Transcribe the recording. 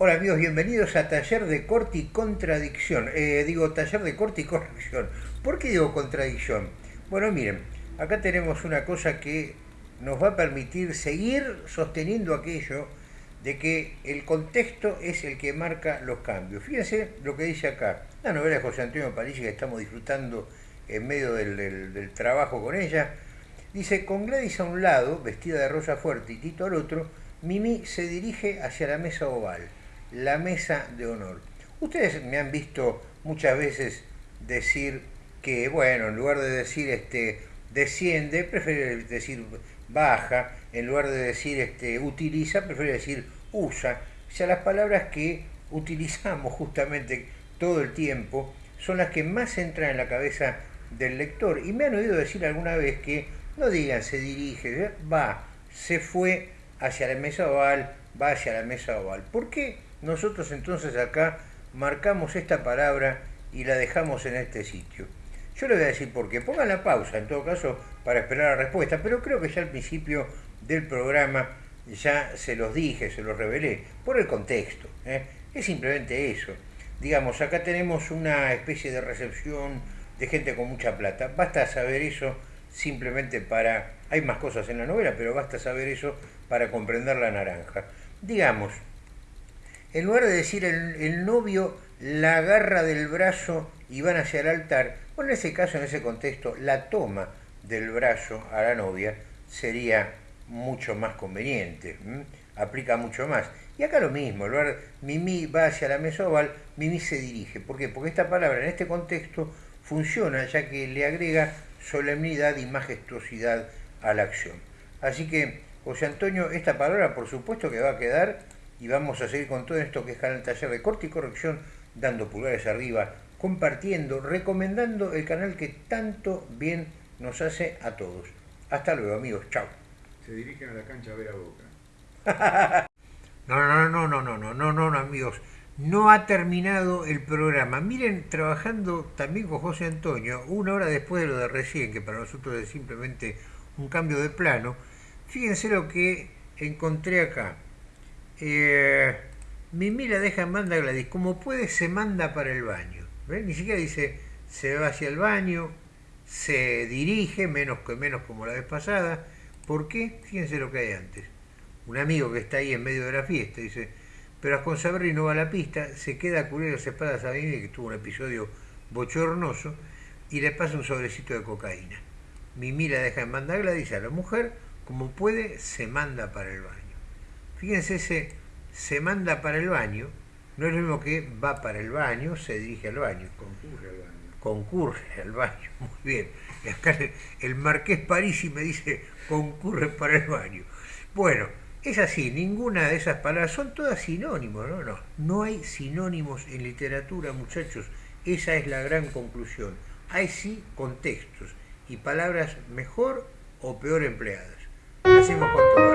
Hola amigos, bienvenidos a Taller de Corte y Contradicción. Eh, digo Taller de Corte y Corrección. ¿Por qué digo contradicción? Bueno, miren, acá tenemos una cosa que nos va a permitir seguir sosteniendo aquello de que el contexto es el que marca los cambios. Fíjense lo que dice acá. La novela de José Antonio París que estamos disfrutando en medio del, del trabajo con ella. Dice, con Gladys a un lado, vestida de rosa fuerte, y Tito al otro, Mimi se dirige hacia la mesa oval la mesa de honor. Ustedes me han visto muchas veces decir que, bueno, en lugar de decir este desciende, prefiere decir baja, en lugar de decir este utiliza, prefiere decir usa. O sea, las palabras que utilizamos justamente todo el tiempo son las que más entran en la cabeza del lector. Y me han oído decir alguna vez que no digan se dirige, va, se fue hacia la mesa oval, va hacia la mesa oval. ¿Por qué? Nosotros entonces acá marcamos esta palabra y la dejamos en este sitio. Yo le voy a decir por qué. Pongan la pausa, en todo caso, para esperar la respuesta, pero creo que ya al principio del programa ya se los dije, se los revelé, por el contexto. ¿eh? Es simplemente eso. Digamos, acá tenemos una especie de recepción de gente con mucha plata. Basta saber eso simplemente para... Hay más cosas en la novela, pero basta saber eso para comprender la naranja. Digamos, en lugar de decir el, novio la agarra del brazo y van hacia el altar, bueno, en ese caso, en ese contexto, la toma del brazo a la novia sería mucho más conveniente, aplica mucho más. Y acá lo mismo, en lugar Mimi va hacia la mesa oval, Mimi se dirige. ¿Por qué? Porque esta palabra en este contexto funciona ya que le agrega solemnidad y majestuosidad a la acción. Así que, José Antonio, esta palabra por supuesto que va a quedar y vamos a seguir con todo esto que es Canal Taller de Corte y Corrección, dando pulgares arriba, compartiendo, recomendando el canal que tanto bien nos hace a todos. Hasta luego amigos, chao. Se dirigen a la cancha a ver a Boca. no, no, no, no, no, no, no, no, no, amigos. No ha terminado el programa. Miren, trabajando también con José Antonio, una hora después de lo de recién, que para nosotros es simplemente un cambio de plano, fíjense lo que encontré acá. Eh, Mimi la deja en banda Gladys. Como puede, se manda para el baño. Ni siquiera dice se va hacia el baño, se dirige, menos que menos como la vez pasada. ¿Por qué? Fíjense lo que hay antes. Un amigo que está ahí en medio de la fiesta dice, pero a Consaberri no va a la pista, se queda a cubrir las espadas a Mimi, que tuvo un episodio bochornoso, y le pasa un sobrecito de cocaína. Mimi la deja en banda Gladys a la mujer, como puede, se manda para el baño. Fíjense, ese se manda para el baño, no es lo mismo que va para el baño, se dirige al baño. Concurre al baño. Concurre al baño, muy bien. Y acá el Marqués Parisi me dice concurre para el baño. Bueno, es así, ninguna de esas palabras, son todas sinónimos, ¿no? No, no hay sinónimos en literatura, muchachos. Esa es la gran conclusión. Hay sí contextos y palabras mejor o peor empleadas. Lo hacemos con todo.